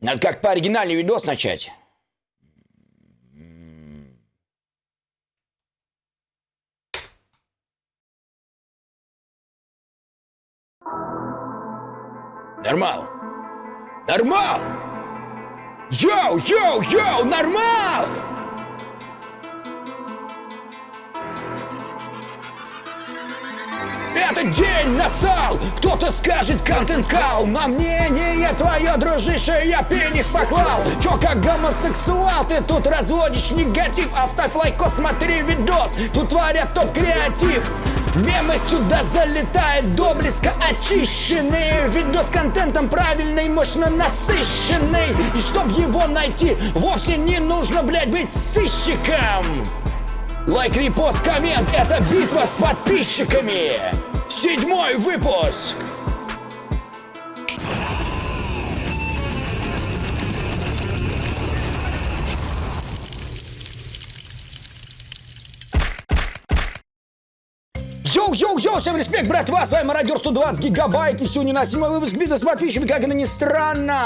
Надо как бы оригинальный видос начать. Нормал. Нормал! Йоу, йоу, йоу, нормал! Этот день настал! Кто-то скажет контент кал На мнение твое, дружище, я пенис поклал! Чё, как гомосексуал, ты тут разводишь негатив? Оставь лайк, смотри видос Тут творят топ-креатив Мемы сюда залетает доблеско очищенный Видос контентом правильный, мощно насыщенный. И чтоб его найти, вовсе не нужно, блядь, быть сыщиком. Лайк, репост, коммент – это битва с подписчиками! Седьмой выпуск! Йоу-йоу-йоу, всем респект, братва, с вами Мародер 120 гигабайт, и сегодня у нас седьмой выпуск бизнес с подписчиками, как это ни странно.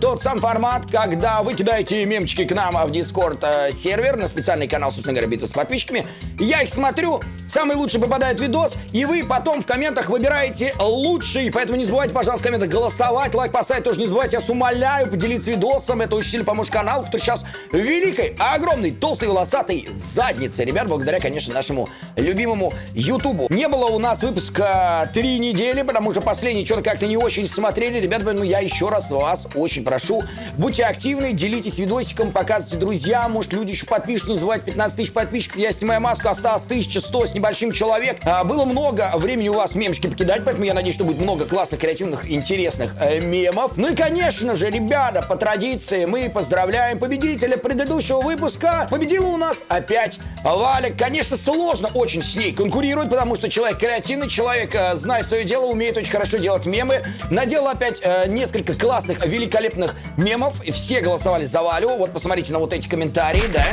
Тот сам формат, когда вы кидаете мемчики к нам в Discord э, сервер, на специальный канал, собственно говоря, битва с подписчиками. Я их смотрю, самый лучший попадает видос, и вы потом в комментах выбираете лучший, поэтому не забывайте, пожалуйста, в комментах голосовать, лайк поставить тоже не забывайте, я вас умоляю, поделиться видосом, это очень сильно поможет каналу, который сейчас великой, огромной, толстой, волосатой задницы, ребят, благодаря, конечно, нашему любимому Ютубу. Не было у нас выпуска три недели, потому что последний что-то как-то не очень смотрели. Ребята, ну я еще раз вас очень прошу, будьте активны, делитесь видосиком, показывайте друзьям, может люди еще подпишут, не забывайте 15 тысяч подписчиков. Я снимаю маску, осталось 1100 с небольшим человек. А, было много времени у вас мемчики покидать, поэтому я надеюсь, что будет много классных, креативных, интересных э, мемов. Ну и, конечно же, ребята, по традиции мы поздравляем победителя предыдущего выпуска. Победила у нас опять Валя. Конечно, сложно очень с ней конкурировать, потому что человек креативный, человек э, знает свое дело, умеет очень хорошо делать мемы. Надел опять э, несколько классных, великолепных мемов. Все голосовали за Валю. Вот посмотрите на вот эти комментарии, да?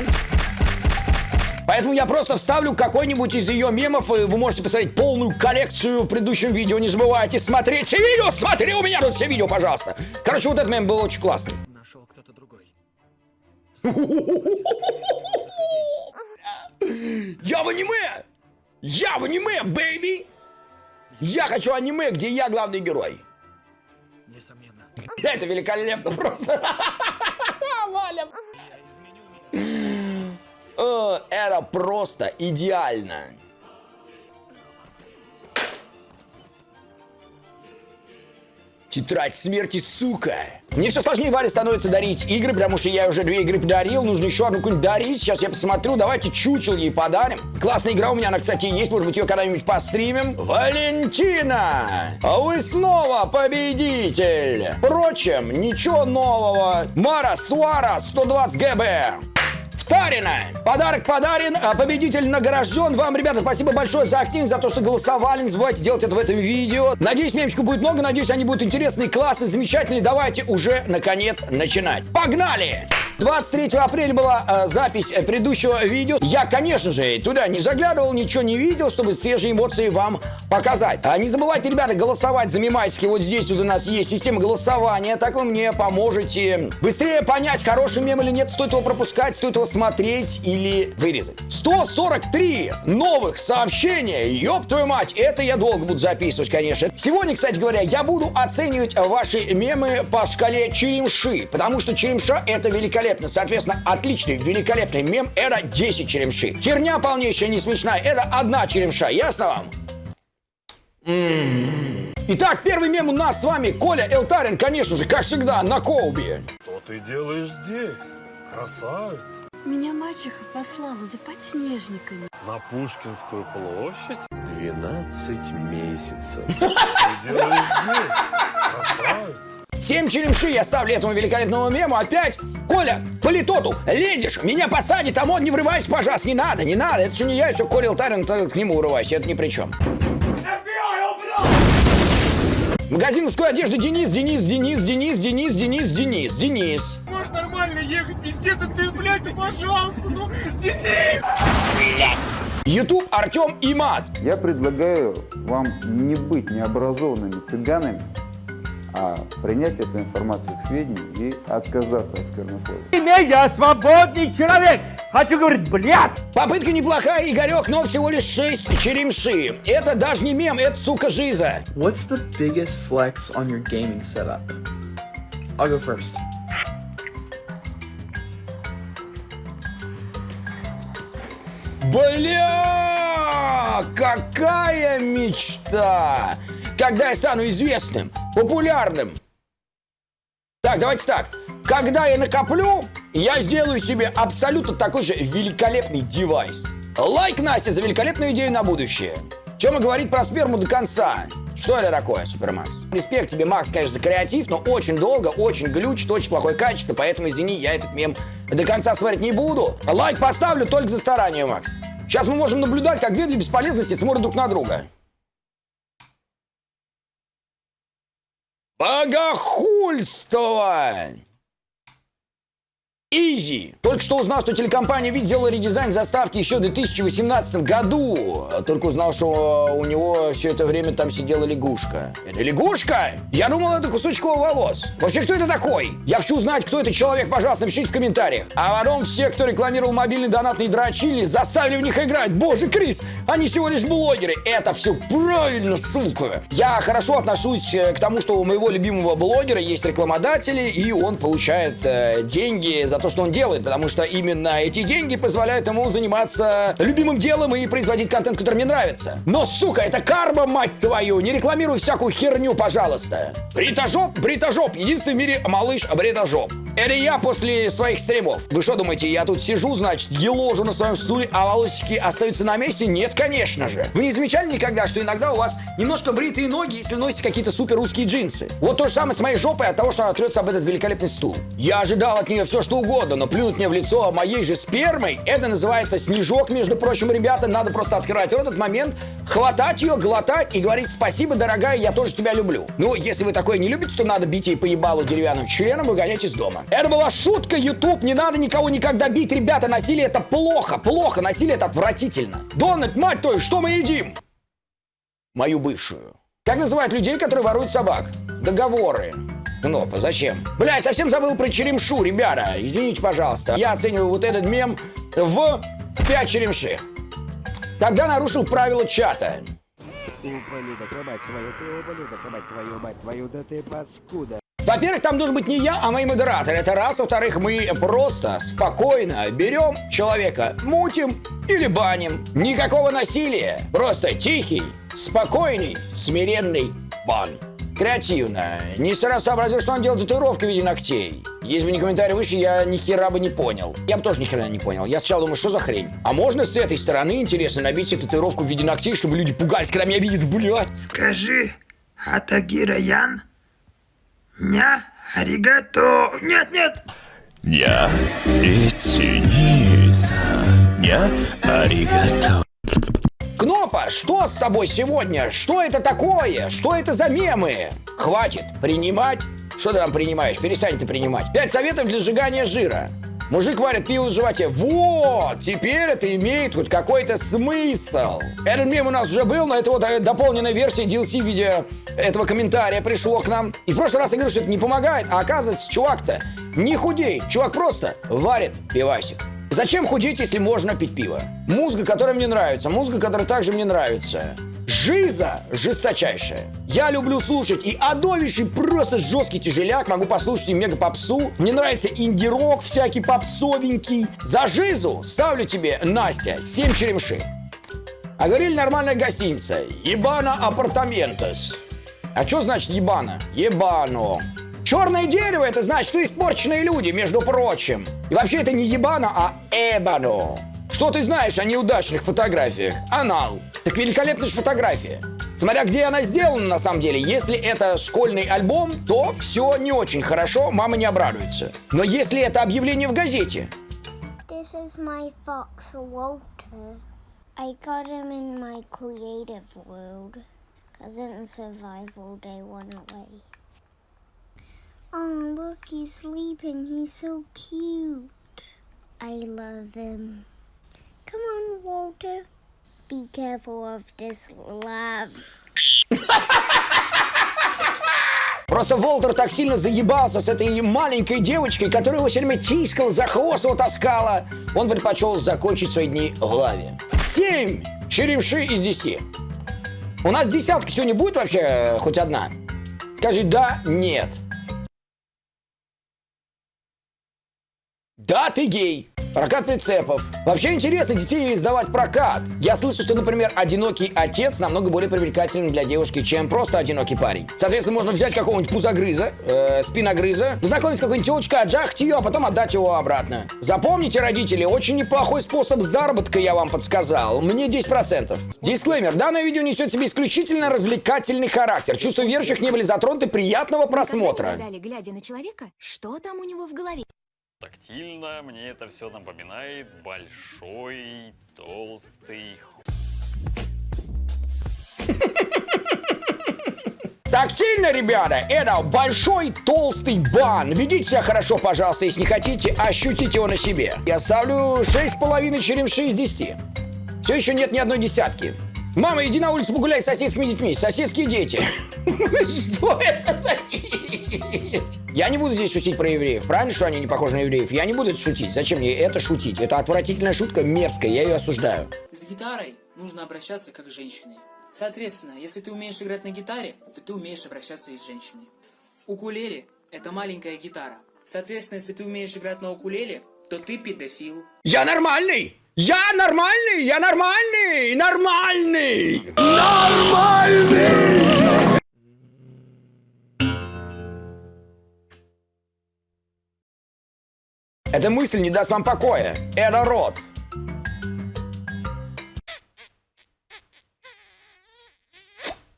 Поэтому я просто вставлю какой-нибудь из ее мемов, и вы можете посмотреть полную коллекцию в предыдущем видео. Не забывайте смотреть все видео, смотри у меня тут все видео, пожалуйста. Короче, вот этот мем был очень классный. Нашел кто-то другой. Я в аниме! Я в аниме, baby! Я хочу аниме, где я главный герой. Несомненно. Это великолепно просто. Валя. Это просто идеально. Тетрадь смерти, сука. Мне все сложнее Варе становится дарить игры, потому что я уже две игры подарил, нужно еще одну какую-нибудь дарить. Сейчас я посмотрю, давайте чучел ей подарим. Классная игра у меня, она, кстати, есть, может быть, ее когда-нибудь постримим. Валентина, а вы снова победитель. Впрочем, ничего нового. Мара Суара, 120 ГБ. Втарина! Подарок подарен, а победитель награжден. Вам, ребята, спасибо большое за активность, за то, что голосовали. Не забывайте делать это в этом видео. Надеюсь, мемчиков будет много, надеюсь, они будут интересные, классные, замечательные. Давайте уже, наконец, начинать. Погнали! 23 апреля была э, запись э, предыдущего видео. Я, конечно же, туда не заглядывал, ничего не видел, чтобы свежие эмоции вам показать. А не забывайте, ребята, голосовать за мемайски. Вот здесь вот у нас есть система голосования. Так вы мне поможете быстрее понять, хороший мем или нет, стоит его пропускать, стоит его смотреть или вырезать. 143 новых сообщения. Ёб твою мать, это я долго буду записывать, конечно. Сегодня, кстати говоря, я буду оценивать ваши мемы по шкале черемши, потому что черемша это великолепно великолепно. Соответственно, отличный, великолепный мем – это 10 черемши. Херня полнейшая, не смешная – это одна черемша. Ясно вам? М-м. Итак, первый мем у нас с вами Коля Элтарин, конечно же, как всегда, на Коубе. Что ты делаешь здесь, красавица? Меня мачеха послала за подснежниками. На Пушкинскую площадь? 12 месяцев. Ты делаешь здесь, красавица? 7 черемши я ставлю этому великолепному мему. Опять, Коля, политоту, лезешь, меня посадит, а мод не врывайся, пожалуйста, не надо, не надо. Это все не я, все Коля Лтарин, к нему врывайся, это ни при чем. Магазин мужской одежды Денис, Денис, Денис, Денис, Денис, Денис, Денис, Денис. Можешь нормально ехать, пиздец, ты, блядь, ну пожалуйста, ну, Денис! Ютуб Артем Имат. Я предлагаю вам не быть необразованными цыганами, а принять эту информацию к сведению и отказаться от сквернословия. Я свободный человек! Хочу говорить, блядь! Попытка неплохая, Игорек, но всего лишь 6 черемши. Это даже не мем, это, сука, жиза. What's the biggest flex on your gaming setup? I'll go first. Бля! Какая мечта! Когда я стану известным, популярным. Так, давайте так. Когда я накоплю, я сделаю себе абсолютно такой же великолепный девайс. Лайк, Настя, за великолепную идею на будущее. Чем и говорить про сперму до конца. Что это такое, Супермакс? Респект тебе, Макс, конечно, за креатив, но очень долго, очень глючит, очень плохое качество, поэтому, извини, я этот мем до конца смотреть не буду. Лайк поставлю только за старание, Макс. Сейчас мы можем наблюдать, как две бесполезности смотрят друг на друга. Богохульство! Изи. Только что узнал, что телекомпания Вид сделала редизайн заставки еще в 2018 году. Только узнал, что у него все это время там сидела лягушка. Это лягушка? Я думал, это кусочек волос. Вообще, кто это такой? Я хочу узнать, кто этот человек, пожалуйста, напишите в комментариях. А потом все, кто рекламировал мобильный донатный дрочили, заставили в них играть. Боже, Крис, они всего лишь блогеры. Это все правильно, сука. Я хорошо отношусь э, к тому, что у моего любимого блогера есть рекламодатели, и он получает э, деньги за то, что он делает, потому что именно эти деньги позволяют ему заниматься любимым делом и производить контент, который мне нравится. Но, сука, это карма, мать твою! Не рекламируй всякую херню, пожалуйста. Бритожоп, бритожоп, единственный в мире малыш бритожоп. Это я после своих стримов. Вы что думаете, я тут сижу, значит, еложу на своем стуле, а волосики остаются на месте? Нет, конечно же. Вы не замечали никогда, что иногда у вас немножко бритые ноги, если носите какие-то супер русские джинсы? Вот то же самое с моей жопой от того, что она трется об этот великолепный стул. Я ожидал от нее все, что угодно, но плюнуть мне в лицо моей же спермой, это называется снежок, между прочим, ребята, надо просто открывать в этот момент, хватать ее, глотать и говорить спасибо, дорогая, я тоже тебя люблю. Ну, если вы такое не любите, то надо бить ей по ебалу деревянным членом и выгонять из дома. Это была шутка, YouTube, не надо никого никогда бить, ребята, насилие это плохо, плохо, насилие это отвратительно. Дональд, мать твою, что мы едим? Мою бывшую. Как называют людей, которые воруют собак? Договоры. Кнопа, зачем? Бля, я совсем забыл про черемшу, ребята. Извините, пожалуйста. Я оцениваю вот этот мем в 5 черемши. Тогда нарушил правила чата. Ублюдок, мать твою, ты ублюдок, мать твою, мать твою, да ты паскуда. Во-первых, там должен быть не я, а мои модераторы. Это раз. Во-вторых, мы просто спокойно берем человека, мутим или баним. Никакого насилия. Просто тихий, спокойный, смиренный бан. Креативно. Не сразу сообразил, что он делает татуировки в виде ногтей. Если бы не комментарий выше, я ни хера бы не понял. Я бы тоже ни хера не понял. Я сначала думаю, что за хрень? А можно с этой стороны, интересно, набить себе татуировку в виде ногтей, чтобы люди пугались, когда меня видят, блядь? Скажи, Атагира Ян? Ня, аригато. Нет, нет. ня, ицуниса, ня, аригато. Кнопа, что с тобой сегодня? Что это такое? Что это за мемы? Хватит принимать. Что ты там принимаешь? Перестань ты принимать. Пять советов для сжигания жира. Мужик варит пиво в животе. Вот! Теперь это имеет хоть какой-то смысл. Этот мем у нас уже был, но это вот э, дополненная версия DLC в виде этого комментария пришло к нам. И в прошлый раз я говорю, что это не помогает, а оказывается, чувак-то не худеет. Чувак просто варит пивасик. Зачем худеть, если можно пить пиво? Музыка, которая мне нравится, музыка, которая также мне нравится. Жиза жесточайшая. Я люблю слушать и адовейший просто жесткий тяжеляк. Могу послушать и мега попсу. Мне нравится инди-рок всякий попсовенький. За жизу ставлю тебе, Настя, 7 черемши. А говорили нормальная гостиница. Ебана апартаментос. А что значит ебана? Ебано. Черное дерево это значит, что испорченные люди, между прочим. И вообще это не ебана, а эбано. Что ты знаешь о неудачных фотографиях? Анал. Так великолепная же фотография. Смотря где она сделана на самом деле. Если это школьный альбом, то все не очень хорошо, мама не обрадуется. Но если это объявление в газете, This is my fox, Walter. I got him in my creative world. Cause in survival they went away. Oh, look, he's sleeping. He's so cute. I love him. Come on, Walter. Be careful of this love. Просто Волтер так сильно заебался с этой маленькой девочкой, которая его все время тискала, за хвост его таскала. Он предпочел закончить свои дни в лаве. Семь черемши из десяти. У нас десятка сегодня будет вообще э, хоть одна? Скажи да, нет. Да, ты гей. Прокат прицепов. Вообще интересно детей сдавать в прокат. Я слышу, что, например, одинокий отец намного более привлекательный для девушки, чем просто одинокий парень. Соответственно, можно взять какого-нибудь пузогрыза, э, спиногрыза, познакомить с какой-нибудь телочкой, отжахать ее, а потом отдать его обратно. Запомните, родители, очень неплохой способ заработка я вам подсказал. Мне 10%. Дисклеймер. Данное видео несет в себе исключительно развлекательный характер. Чувства верующих не были затронуты. Приятного просмотра. Глядя на человека, что там у него в голове? Тактильно мне это все напоминает большой, толстый Тактильно, ребята, это большой толстый бан. Ведите себя хорошо, пожалуйста, если не хотите, ощутите его на себе. Я ставлю 6,5 черемши из 10. Все еще нет ни одной десятки. Мама, иди на улицу погуляй с соседскими детьми. Соседские дети. Что это за? Я не буду здесь шутить про евреев. Правильно, что они не похожи на евреев? Я не буду это шутить. Зачем мне это шутить? Это отвратительная шутка, мерзкая, я ее осуждаю. С гитарой нужно обращаться как с женщиной. Соответственно, если ты умеешь играть на гитаре, то ты умеешь обращаться и с женщиной. Укулеле – это маленькая гитара. Соответственно, если ты умеешь играть на укулеле, то ты педофил. Я нормальный! Я нормальный! Я нормальный! Нормальный! Нормальный! Эта мысль не даст вам покоя. Это рот.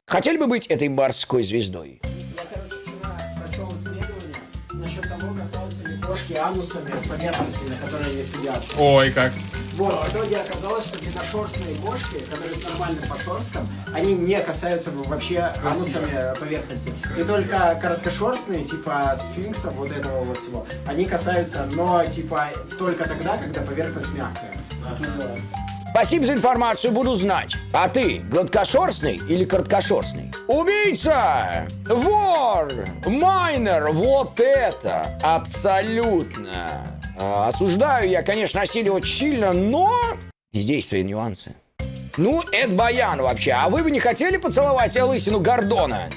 Хотели бы быть этой морской звездой? Я, короче, вчера прочел исследование насчет того, касаются ли кошки анусами поверхности, на которой они сидят. Ой, как. Вот, в итоге оказалось, что длинношерстные кошки, которые с нормальным подшерстком, они не касаются вообще анусами поверхности. И только короткошерстные, типа сфинксов, вот этого вот всего, они касаются, но типа только тогда, когда поверхность мягкая. Спасибо за информацию, буду знать. А ты гладкошерстный или короткошерстный? Убийца! Вор! Майнер! Вот это! Абсолютно! А, осуждаю я, конечно, насилие очень сильно, но здесь свои нюансы. Ну, это баян вообще. А вы бы не хотели поцеловать лысину Гордона?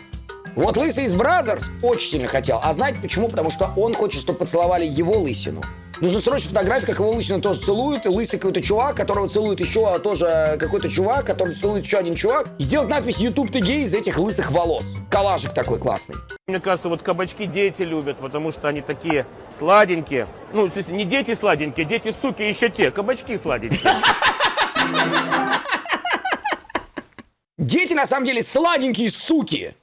Вот Лысый из Brazzers очень сильно хотел. А знаете почему? Потому что он хочет, чтобы поцеловали его лысину. Нужно срочно фотографию, как его лысину тоже целуют, и лысый какой-то чувак, которого целует еще тоже какой-то чувак, который целует еще один чувак. И сделать надпись «YouTube ты гей» из этих лысых волос. Коллажик такой классный. Мне кажется, вот кабачки дети любят, потому что они такие сладенькие. Ну, то есть не дети сладенькие, дети суки еще те, кабачки сладенькие. Дети на самом деле сладенькие суки.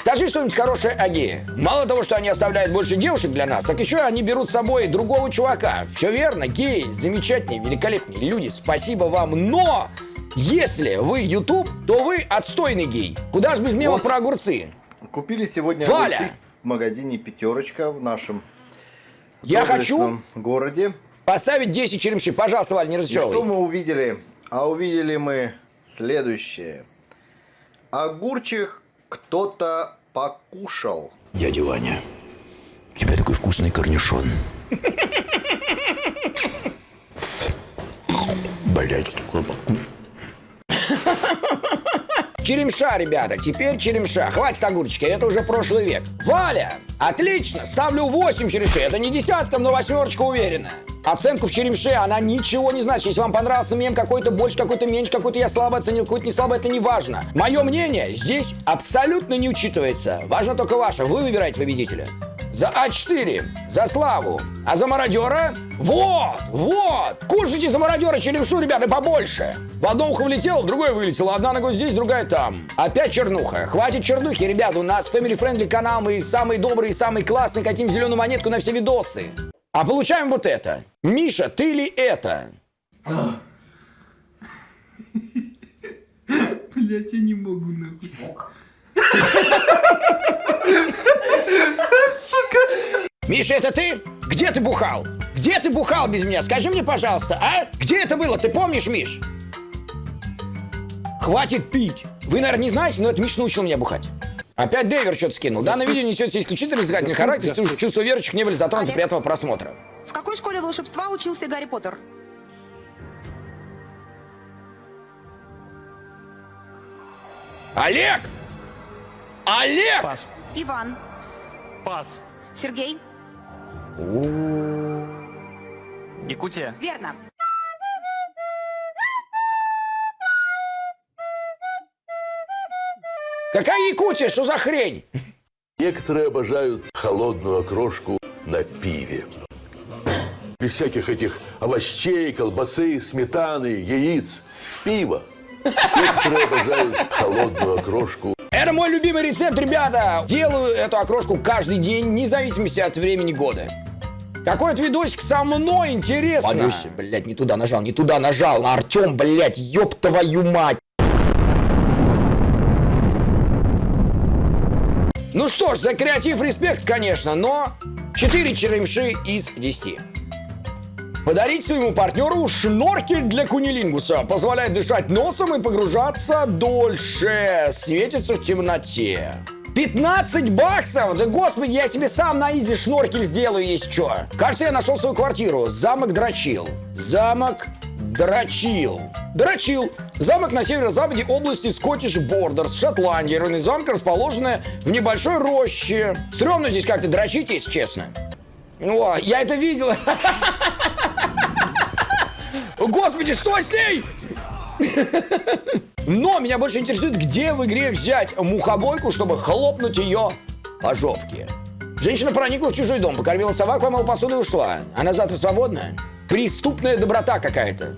Скажи что-нибудь хорошее о гее. Мало того, что они оставляют больше девушек для нас, так еще они берут с собой другого чувака. Все верно, геи замечательные, великолепные люди, спасибо вам. Но если вы YouTube, то вы отстойный гей. Куда же без мема Вот. про огурцы? Купили сегодня Валя! огурцы в магазине «Пятерочка» в нашем Я хочу городе. поставить 10 черемши. Пожалуйста, Валь, не разочаровывай. что мы увидели? А увидели мы следующее. Огурчик кто-то покушал. Дядя Ваня, у тебя такой вкусный корнишон. Блять, такой Черемша, ребята, теперь черемша. Хватит огурчики, это уже прошлый век. Валя, отлично, ставлю 8 черемшей. Это не десятка, но восьмерочка уверенная. Оценку в черемше, она ничего не значит. Если вам понравился мем какой-то больше, какой-то меньше, какой-то я слабо оценил, какой-то не слабо, это не важно. Мое мнение здесь абсолютно не учитывается. Важно только ваше. Вы выбираете победителя. За А4, за славу. А за мародера? Вот, вот. Кушайте за мародера черемшу, ребята, побольше. В одно ухо влетело, в другое вылетело. Одна нога здесь, другая там. Опять чернуха. Хватит чернухи, ребята. У нас family friendly канал. Мы самые добрые, самые классные. Хотим зеленую монетку на все видосы. А получаем вот это. Миша, ты ли это? Блять, я не могу нахуй. Миша, это ты? Где ты бухал? Где ты бухал без меня? Скажи мне, пожалуйста, а? Где это было? Ты помнишь, Миш? Хватит пить. Вы, наверное, не знаете, но это Миш научил меня бухать. Опять Дэвер что-то скинул. Данное видео несет исключительно развлекательный характер, чувство- чувства верующих не были затронуты при этого просмотра. В какой школе волшебства учился Гарри Поттер? Олег! Олег! Иван. Пас. Сергей. Якутия. Верно. Какая Якутия? Что за хрень? Некоторые обожают холодную окрошку на пиве. Без всяких этих овощей, колбасы, сметаны, яиц. Пиво. Некоторые обожают холодную окрошку Это мой любимый рецепт, ребята. Делаю эту окрошку каждый день, вне зависимости от времени года. Какой-то видосик со мной, интересно. Ванюся, блядь, не туда нажал, не туда нажал. Артем, блядь, ёб твою мать. Ну что ж, за креатив респект, конечно, но 4 черемши из 10. Подарить своему партнеру шноркель для кунилингуса. Позволяет дышать носом и погружаться дольше. Светится в темноте. 15 баксов? Да господи, я себе сам на изи шноркель сделаю, есть что. Кажется, я нашел свою квартиру. Замок Дрочил. Замок Дрочил. Дрочил. Замок на северо-западе области Скоттиш Бордерс, Шотландия. Руины замка расположены в небольшой роще. Стремно здесь как-то дрочить, если честно. О, я это видел. Господи, что с ней? Но меня больше интересует, где в игре взять мухобойку, чтобы хлопнуть ее по жопке. Женщина проникла в чужой дом, покормила собак, помыла посуду и ушла. Она завтра свободна? Преступная доброта какая-то.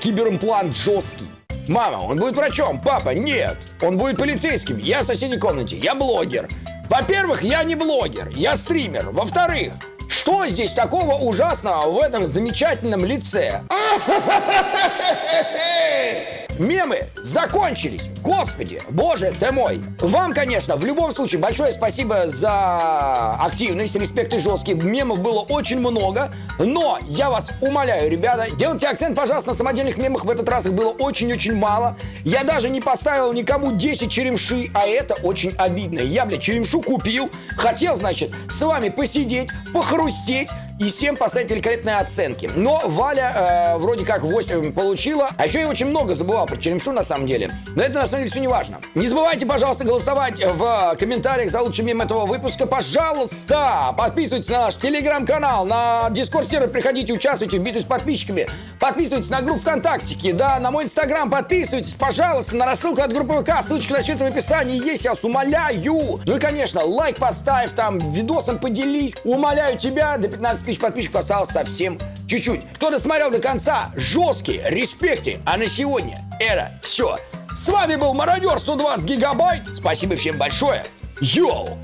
Киберимплант жесткий. Мама, он будет врачом. Папа, нет. Он будет полицейским. Я в соседней комнате. Я блогер. Во-первых, я не блогер. Я стример. Во-вторых, что здесь такого ужасного в этом замечательном лице? Мемы закончились. Господи, боже ты мой. Вам, конечно, в любом случае большое спасибо за активность, респект и жесткий. Мемов было очень много. Но я вас умоляю, ребята, делайте акцент, пожалуйста, на самодельных мемах. В этот раз их было очень-очень мало. Я даже не поставил никому 10 черемши, а это очень обидно. Я, блядь, черемшу купил. Хотел, значит, с вами посидеть, похрустеть и всем поставить великолепные оценки. Но Валя э, вроде как 8 получила, а еще я очень много забывал про черемшу на самом деле. Но это на самом деле все не важно. Не забывайте, пожалуйста, голосовать в комментариях за лучший мем этого выпуска. Пожалуйста, подписывайтесь на наш телеграм-канал, на дискорд-сервер, приходите, участвуйте в битве с подписчиками. Подписывайтесь на группу ВКонтактике, да, на мой инстаграм подписывайтесь, пожалуйста, на рассылку от группы ВК, ссылочка на счет в описании есть, я вас умоляю. Ну и, конечно, лайк поставь, там, видосом поделись. Умоляю тебя, до 15 тысяч подписчиков осталось совсем чуть-чуть. Кто досмотрел до конца, жесткие респекты. А на сегодня это все. С вами был Мародер 120 гигабайт. Спасибо всем большое. Йоу!